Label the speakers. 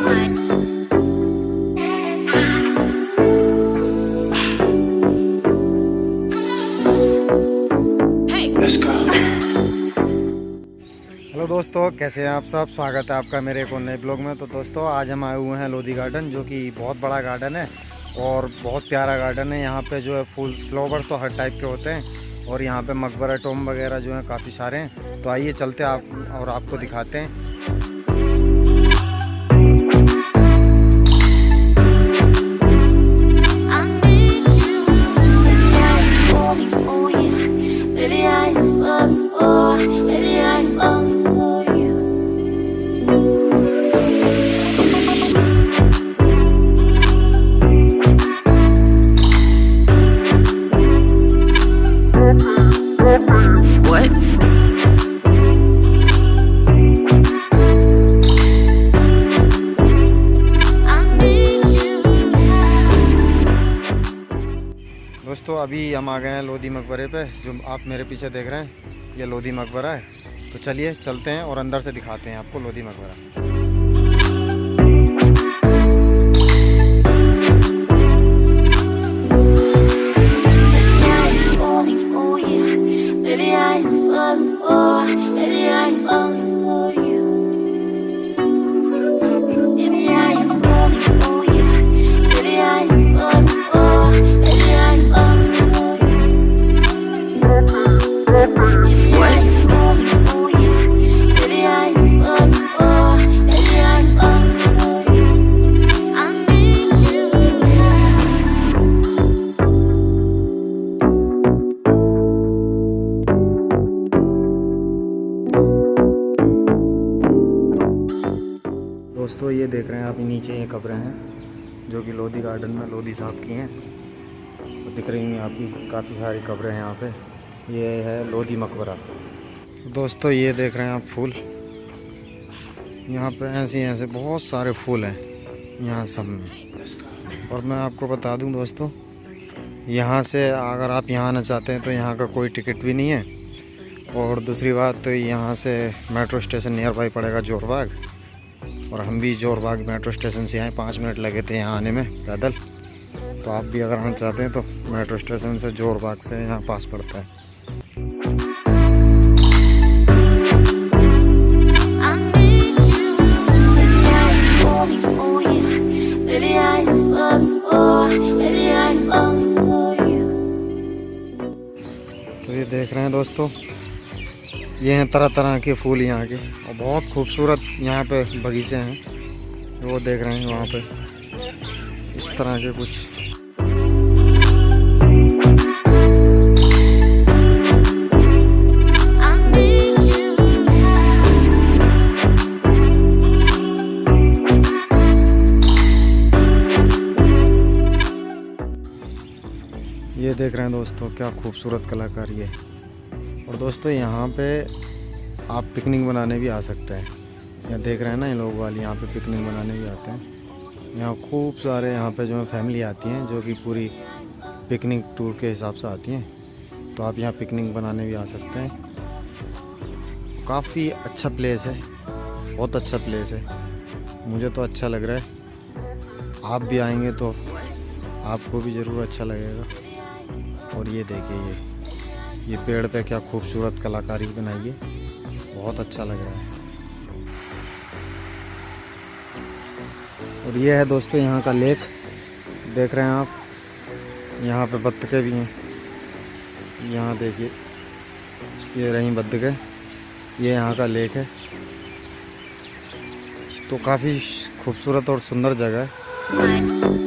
Speaker 1: Hello दोस्तों, कैसे हैं आप सब? स्वागत है आपका मेरे एक और नए ब्लॉग में। तो दोस्तों, आज हम आए हुए हैं लोधी गार्डन, जो कि बहुत बड़ा गार्डन है और बहुत प्यारा गार्डन है। यहाँ पे जो है फूल फ्लावर तो हर टाइप के होते हैं और यहाँ पे मकबरा, टोम वगैरह जो है काफ़ी सारे हैं। तो आइए चलते आप और आपको दिखाते हैं। दोस्तों, अभी हम आ गए हैं लोधी मकबरे पे, जो आप मेरे पीछे देख रहे हैं, ये लोधी मकबरा है। तो चलिए, चलते हैं और अंदर से दिखाते हैं आपको लोधी मकबरा।
Speaker 2: I'm falling for I'm falling
Speaker 1: दोस्तों, ये देख रहे हैं आप नीचे ये कब्रें हैं, जो कि लोधी गार्डन में लोधी साहब की हैं। दिख रही हैं आपकी, काफ़ी सारी कब्रें हैं यहाँ पे। ये है लोधी मकबरा। दोस्तों, ये देख रहे हैं आप फूल। यहाँ पे ऐसे ऐसे बहुत सारे फूल हैं, यहाँ सब में। और मैं आपको बता दूँ दोस्तों, यहाँ से अगर आप यहाँ आना चाहते हैं तो यहाँ का कोई टिकट भी नहीं है। और दूसरी बात, यहाँ से मेट्रो स्टेशन नियर बाई पड़ेगा जोरबाग। और हम भी जोरबाग मेट्रो स्टेशन से आए, पाँच मिनट लगे थे यहाँ आने में, पैदल। तो आप भी अगर आना चाहते हैं तो मेट्रो स्टेशन से जोरबाग से यहाँ पास पड़ता है। तो ये देख रहे हैं दोस्तों, ये हैं तरह तरह के फूल यहाँ के। और बहुत खूबसूरत यहाँ पे बगीचे हैं, वो देख रहे हैं वहाँ पे। इस तरह के कुछ ये देख रहे हैं दोस्तों, क्या खूबसूरत कलाकारी है और दोस्तों, यहाँ पे आप पिकनिक बनाने भी आ सकते हैं। यहाँ देख रहे हैं ना ये लोग वाले यहाँ पे पिकनिक बनाने भी आते हैं। यहाँ खूब सारे यहाँ पे जो है फैमिली आती हैं, जो कि पूरी पिकनिक टूर के हिसाब से आती हैं। तो आप यहाँ पिकनिक बनाने भी आ सकते हैं। काफ़ी अच्छा प्लेस है, बहुत अच्छा प्लेस है। मुझे तो अच्छा लग रहा है। आप भी आएँगे तो आपको भी ज़रूर अच्छा लगेगा। और ये देखिए ये ये पेड़ पे क्या खूबसूरत कलाकारी बनाई है बहुत अच्छा लग रहा है। और ये है दोस्तों यहाँ का लेक। देख रहे हैं आप? यहाँ पे बत्तखें भी हैं। यहाँ देखिए, ये रही बत्तखें ये यहाँ का लेक है। तो काफ़ी खूबसूरत और सुंदर जगह है।